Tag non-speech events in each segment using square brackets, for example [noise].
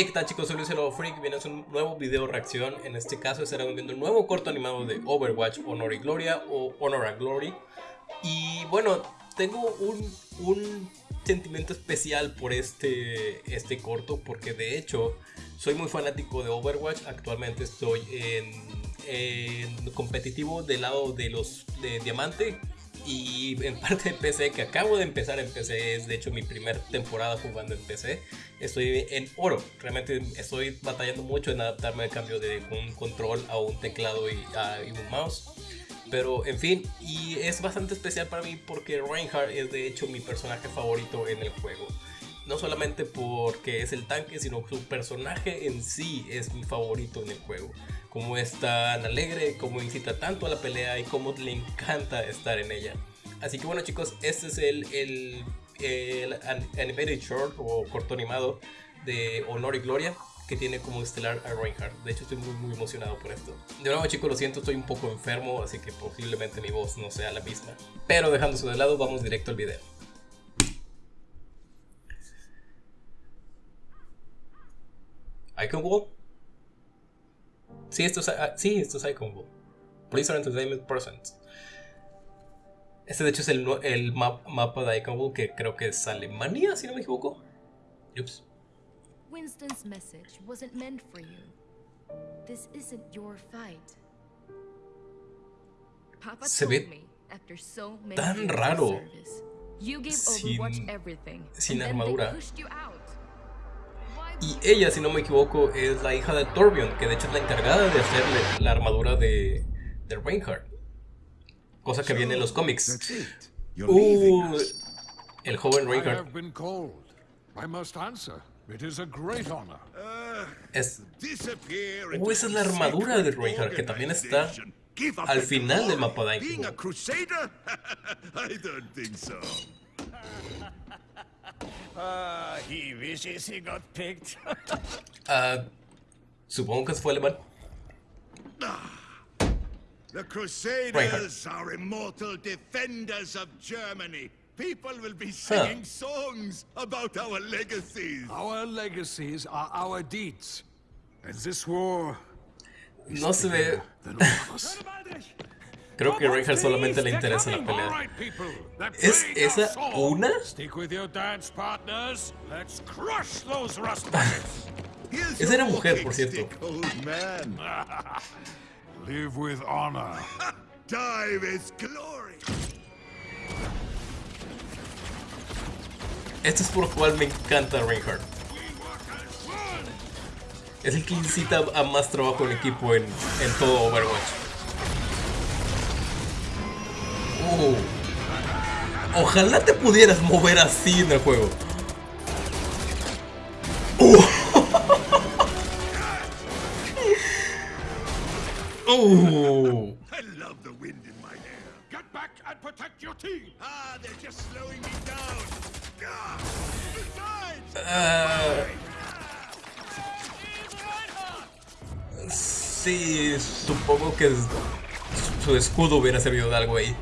Hey, ¿qué tal chicos? Soy Luis el Freak, viene a un nuevo video reacción. En este caso estaremos viendo un nuevo corto animado de Overwatch, Honor y Gloria o Honor and Glory. Y bueno, tengo un, un sentimiento especial por este, este corto porque de hecho soy muy fanático de Overwatch. Actualmente estoy en, competitivo del lado de los de y en parte de PC que acabo de empezar en PC es de hecho mi primera temporada jugando en PC estoy en oro. Realmente estoy batallando mucho en adaptarme al cambio de un control a un teclado y, a, y un mouse. Pero en fin y es bastante especial para mí porque Reinhardt es de hecho mi personaje favorito en el juego no solamente porque es el tanque, sino su personaje en sí es mi favorito en el juego. Como es tan alegre, como incita tanto a la pelea y como le encanta estar en ella. Así que bueno chicos, este es el, el, el animated short o corto animado de Honor y Gloria que tiene como estelar a Reinhardt. De hecho estoy muy muy emocionado por esto. De nuevo chicos, lo siento, estoy un poco enfermo, así que posiblemente mi voz no sea la misma. Pero dejándose de lado, vamos directo al video. Icon. Sí, esto es, uh, sí, esto es Icon. Blizzard Entertainment Presents. Este de hecho es el, el map, mapa de Icon que creo que es Alemania, si no me equivoco. Ups. Winston's message wasn't meant for you. This isn't your fight. Papa Se ve tan raro sin, sin armadura. Y ella, si no me equivoco, es la hija de Torbjorn, que de hecho es la encargada de hacerle la armadura de, de Reinhardt. Cosa que viene en los cómics. Uh, el joven Reinhardt. Es, uh, esa es la armadura de Reinhardt, que también está al final del mapa de [laughs] Uh, [laughs] he wishes he got picked. [laughs] uh, supongo que fue alemán. The Crusaders are immortal defenders of Germany. People will be singing huh. songs about our legacies. Our legacies are our deeds. And this war no se ve. Creo que Reinhardt solamente le interesa la pelea. ¿Es esa una? [laughs] Esa era mujer, por cierto. [laughs] Live with honor. [laughs] Die with glory. Esto es por lo cual me encanta Reinhardt. Es el que incita a más trabajo en equipo en, en todo Overwatch. Ojalá te pudieras mover así en el juego. [laughs] Down. Uh, sí, supongo que su escudo hubiera servido de algo ahí.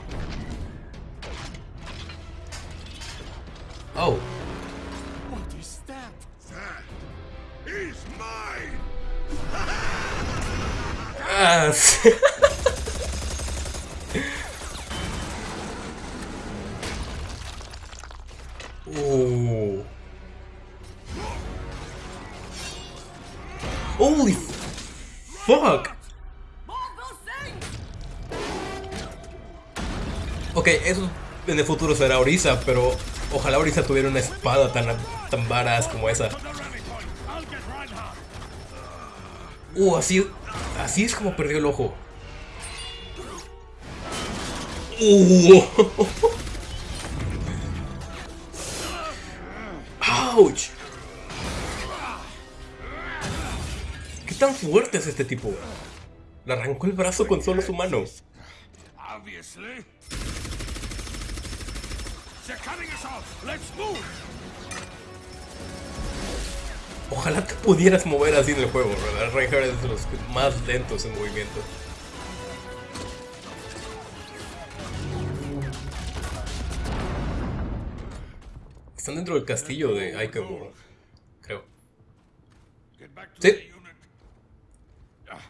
Oh. Holy fuck. Ok, eso en el futuro será Orisa, pero Ojalá Orisa tuviera una espada tan, tan varas como esa. Uh, así, así es como perdió el ojo. Uh. ¡Auch! ¿Qué tan fuerte es este tipo? Le arrancó el brazo con solo su mano. Ojalá te pudieras mover así en el juego, ¿verdad? Reinhardt es de los más lentos en movimiento. Están dentro del castillo de Ikenburg, creo. Sí. Ah, [laughs]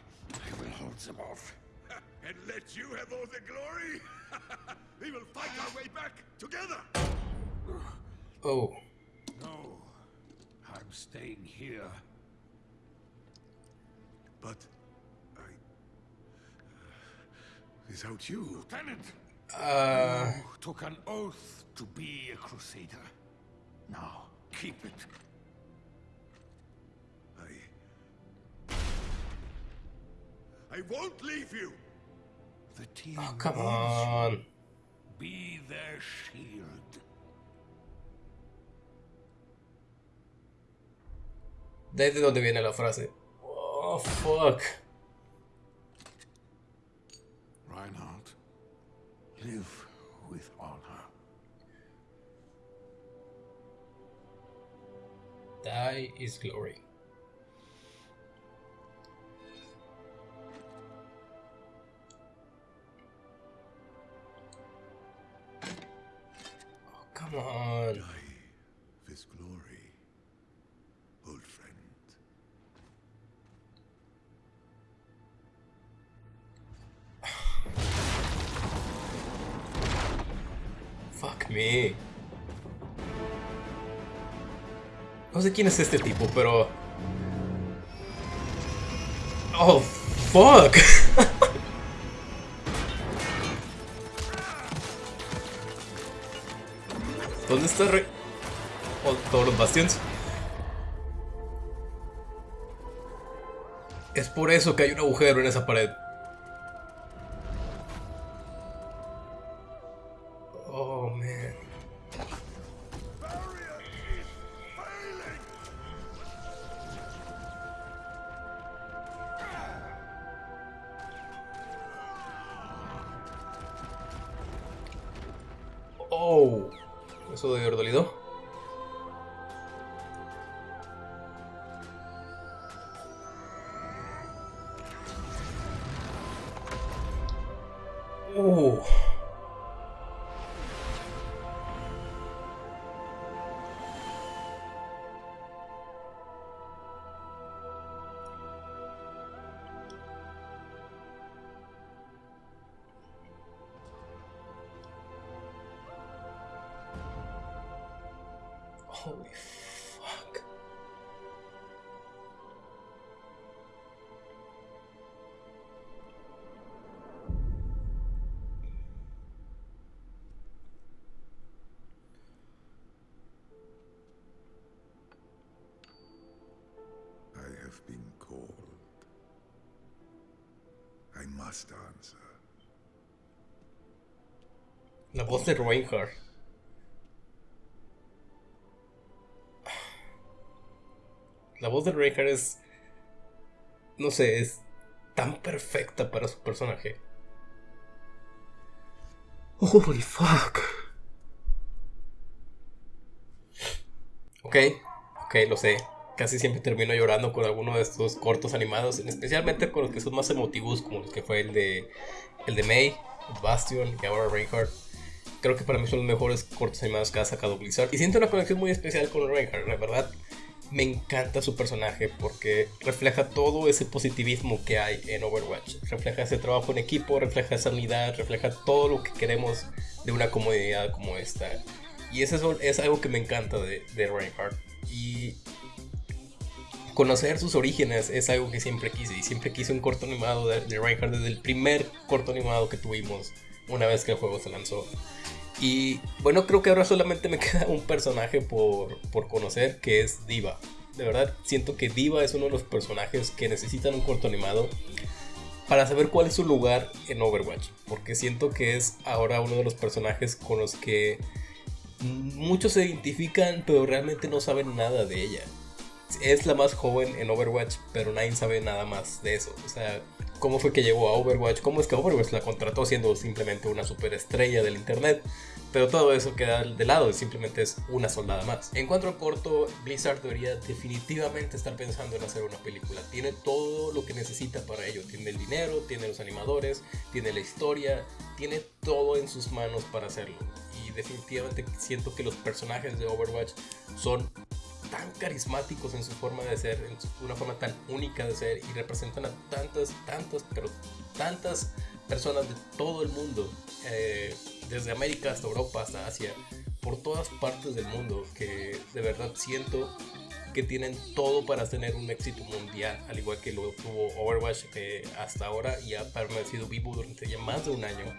[laughs] oh. No, I'm staying here. But I. Uh, without you, Lieutenant. Uh. You took an oath to be a crusader. Now, keep it. I. I won't leave you! The team oh, come needs you. on. Be their shield. Desde donde viene la frase. Oh, fuck. Reinhardt, live Die is glory. Oh, come on. Die with glory, old friend. [sighs] Fuck me. No sé quién es este tipo, pero. Oh, fuck. [laughs] ¿Dónde está Re... oh, todos los bastions? Es por eso que hay un agujero en esa pared. Oh, eso haber dolido. Holy fuck. I have been called. I must answer. La voz de Reinhardt. La voz de Reinhardt es. No sé, es tan perfecta para su personaje. Holy fuck. Ok, ok, lo sé. Casi siempre termino llorando con alguno de estos cortos animados, especialmente con los que son más emotivos, como los que fue el de el de May, Bastion y ahora Reinhardt. Creo que para mí son los mejores cortos animados que ha sacado Blizzard. Y siento una conexión muy especial con Reinhardt, la verdad. Me encanta su personaje porque refleja todo ese positivismo que hay en Overwatch. Refleja ese trabajo en equipo, refleja esa unidad, refleja todo lo que queremos de una comunidad como esta. Y eso es algo que me encanta de, Reinhardt. Y conocer sus orígenes es algo que siempre quise. Y siempre quise un corto animado de, de Reinhardt desde el primer corto animado que tuvimos una vez que el juego se lanzó. Y bueno, creo que ahora solamente me [laughs] queda un personaje por, por conocer que es Diva. De verdad, siento que Diva es uno de los personajes que necesitan un corto animado para saber cuál es su lugar en Overwatch. Porque siento que es ahora uno de los personajes con los que muchos se identifican, pero realmente no saben nada de ella. Es la más joven en Overwatch, pero nadie sabe nada más de eso. O sea, cómo fue que llegó a Overwatch, cómo es que Overwatch la contrató siendo simplemente una superestrella del internet. Pero todo eso queda de lado, simplemente es una soldada más. En cuanto al corto, Blizzard debería definitivamente estar pensando en hacer una película. Tiene todo lo que necesita para ello. Tiene el dinero, tiene los animadores, tiene la historia, tiene todo en sus manos para hacerlo. Y definitivamente siento que los personajes de Overwatch son tan carismáticos en su forma de ser, en una forma tan única de ser y representan a tantas, tantas, pero tantas personas de todo el mundo, eh, desde América hasta Europa hasta Asia, por todas partes del mundo, que de verdad siento que tienen todo para tener un éxito mundial, al igual que lo tuvo Overwatch hasta ahora y ha permanecido vivo durante ya más de un año.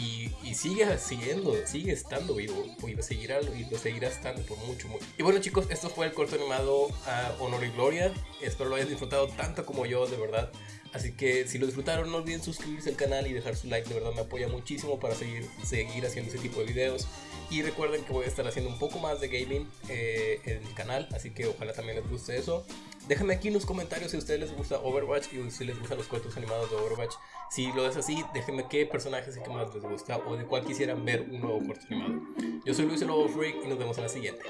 Y, sigue siguiendo, sigue estando vivo y lo seguirá, y lo seguirá estando por mucho, mucho. Y bueno chicos, esto fue el corto animado a Honor y Gloria. Espero lo hayan disfrutado tanto como yo, de verdad. Así que si lo disfrutaron no olviden suscribirse al canal y dejar su like, de verdad me apoya muchísimo para seguir, seguir haciendo ese tipo de videos. Y recuerden que voy a estar haciendo un poco más de gaming eh, en el canal, así que ojalá también les guste eso. Déjenme aquí en los comentarios si a ustedes les gusta Overwatch y si les gustan los cortos animados de Overwatch. Si lo es así, déjenme qué personajes es que más les gusta o de cuál quisieran ver un nuevo corto animado. Yo soy Luis el Lobo Freak y nos vemos en la siguiente.